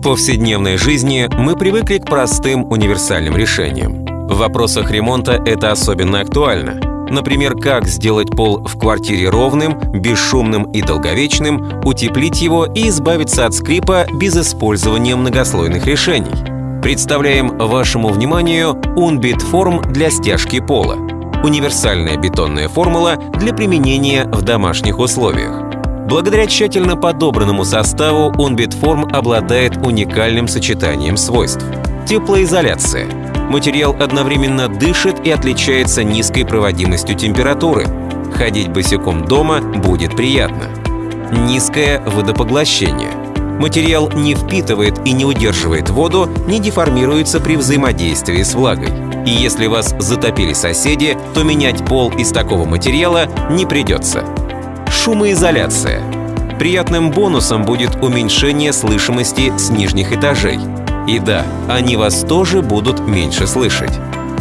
В повседневной жизни мы привыкли к простым универсальным решениям. В вопросах ремонта это особенно актуально. Например, как сделать пол в квартире ровным, бесшумным и долговечным, утеплить его и избавиться от скрипа без использования многослойных решений. Представляем вашему вниманию Unbit форм для стяжки пола. Универсальная бетонная формула для применения в домашних условиях. Благодаря тщательно подобранному составу Unbit-форм обладает уникальным сочетанием свойств. Теплоизоляция. Материал одновременно дышит и отличается низкой проводимостью температуры. Ходить босиком дома будет приятно. Низкое водопоглощение. Материал не впитывает и не удерживает воду, не деформируется при взаимодействии с влагой. И если вас затопили соседи, то менять пол из такого материала не придется. Шумоизоляция. Приятным бонусом будет уменьшение слышимости с нижних этажей. И да, они вас тоже будут меньше слышать.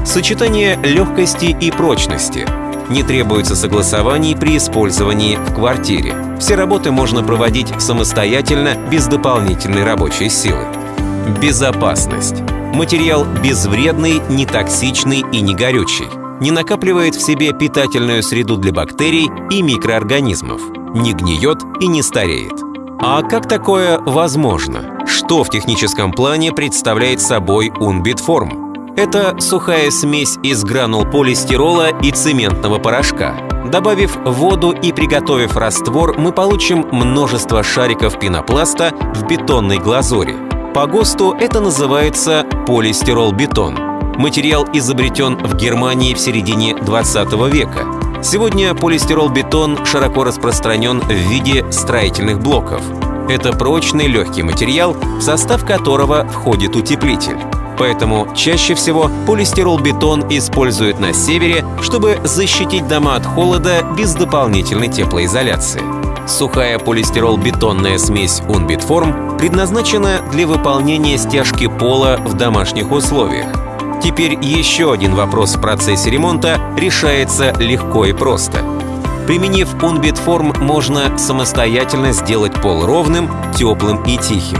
Сочетание легкости и прочности. Не требуется согласований при использовании в квартире. Все работы можно проводить самостоятельно, без дополнительной рабочей силы. Безопасность. Материал безвредный, не токсичный и не горючий не накапливает в себе питательную среду для бактерий и микроорганизмов, не гниет и не стареет. А как такое возможно? Что в техническом плане представляет собой Унбитформ? Это сухая смесь из гранул полистирола и цементного порошка. Добавив воду и приготовив раствор, мы получим множество шариков пенопласта в бетонной глазури. По ГОСТу это называется полистирол-бетон. Материал изобретен в Германии в середине 20 века. Сегодня полистирол-бетон широко распространен в виде строительных блоков. Это прочный легкий материал, в состав которого входит утеплитель. Поэтому чаще всего полистирол-бетон используют на севере, чтобы защитить дома от холода без дополнительной теплоизоляции. Сухая полистирол-бетонная смесь Unbitform предназначена для выполнения стяжки пола в домашних условиях. Теперь еще один вопрос в процессе ремонта решается легко и просто. Применив Unbit можно самостоятельно сделать пол ровным, теплым и тихим.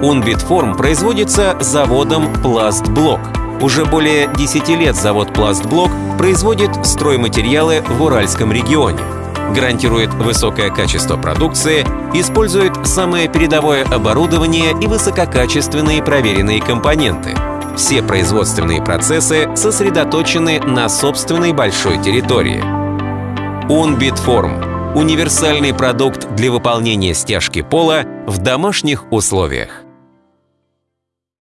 Unbit производится заводом Пластблок. Уже более 10 лет завод Пластблок производит стройматериалы в Уральском регионе. Гарантирует высокое качество продукции, использует самое передовое оборудование и высококачественные проверенные компоненты – все производственные процессы сосредоточены на собственной большой территории. Unbitform – универсальный продукт для выполнения стяжки пола в домашних условиях.